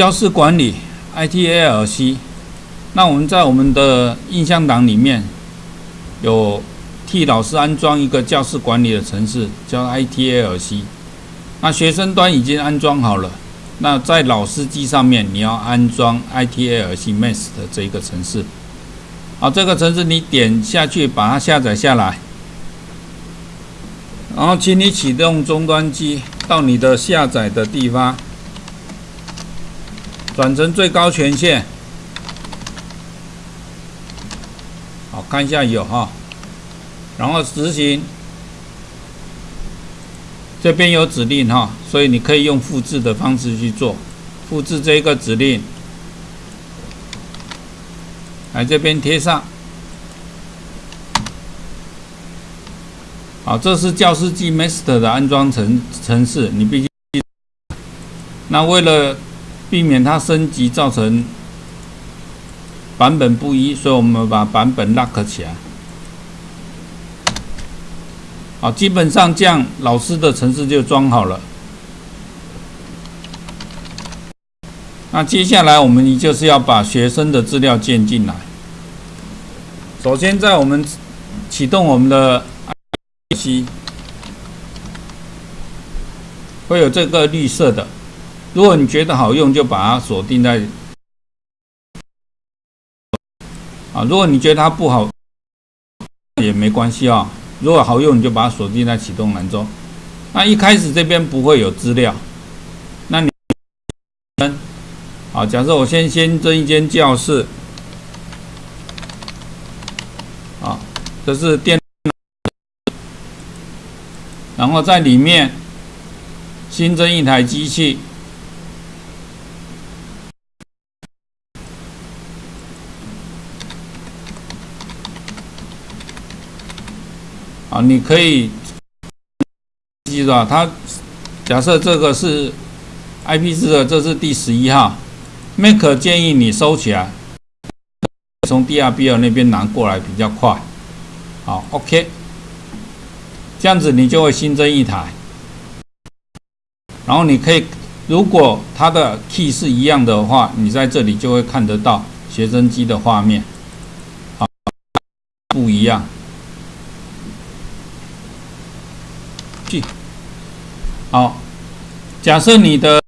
教室管理 ITALC，那我们在我们的印象档里面有替老师安装一个教室管理的程式，叫 ITALC。那学生端已经安装好了，那在老师机上面你要安装 ITALC Master 这一个程式。好，这个程式你点下去把它下载下来，然后请你启动终端机到你的下载的地方。转成最高权限，好看一下有哈，然后执行，这边有指令哈，所以你可以用复制的方式去做，复制这一个指令，来这边贴上，好，这是教师机 Master 的安装程程式，你必须，那为了避免它升级造成版本不一，所以我们把版本 lock 起来。好，基本上这样老师的程式就装好了。那接下来我们就是要把学生的资料建进来。首先，在我们启动我们的 IC，会有这个绿色的。如果你觉得好用，就把它锁定在啊；如果你觉得它不好，也没关系啊。如果好用，你就把它锁定在启动栏中。那一开始这边不会有资料，那你好，假设我先先增一间教室，啊，这是电，然后在里面新增一台机器。你可以记住啊，它假设这个是 IP 四的，这是第十一号，Mac 建议你收起来，从 DRBL 那边拿过来比较快。好，OK，这样子你就会新增一台，然后你可以，如果它的 key 是一样的话，你在这里就会看得到学生机的画面，好，不一样。去好，假设你的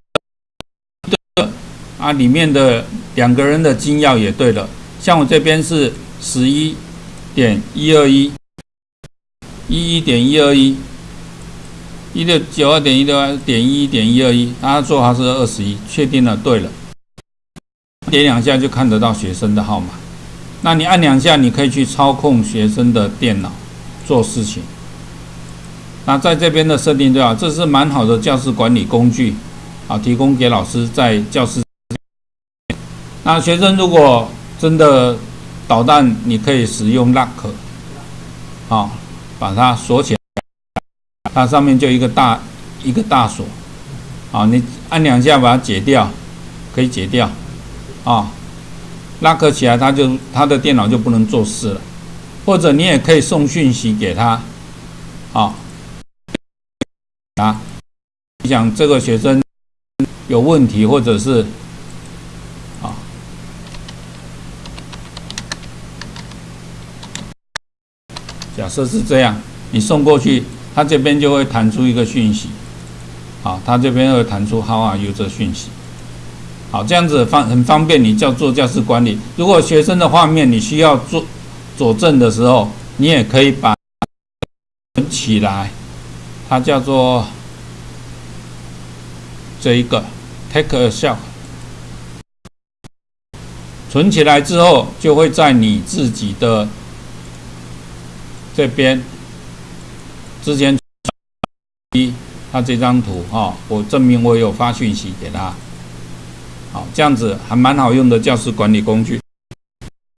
啊里面的两个人的金钥也对了，像我这边是十一点一二一，一一点一二一，一六九二点一六二点一点一二一，他做他是二十一，确定了，对了，点两下就看得到学生的号码，那你按两下，你可以去操控学生的电脑做事情。那在这边的设定对吧？这是蛮好的教室管理工具，啊，提供给老师在教室。那学生如果真的捣蛋，你可以使用 lock，啊，把它锁起来，它上面就一个大一个大锁，啊，你按两下把它解掉，可以解掉，啊，lock 起来，它就他的电脑就不能做事了，或者你也可以送讯息给他，啊。想这个学生有问题，或者是啊，假设是这样，你送过去，他这边就会弹出一个讯息，好，他这边会弹出 “How are you” 这讯息，好，这样子方很方便你叫做教室管理。如果学生的画面你需要做佐证的时候，你也可以把起来。它叫做这一个 take a shot，存起来之后就会在你自己的这边之前一他这张图哈，我证明我有发讯息给他，好，这样子还蛮好用的教师管理工具。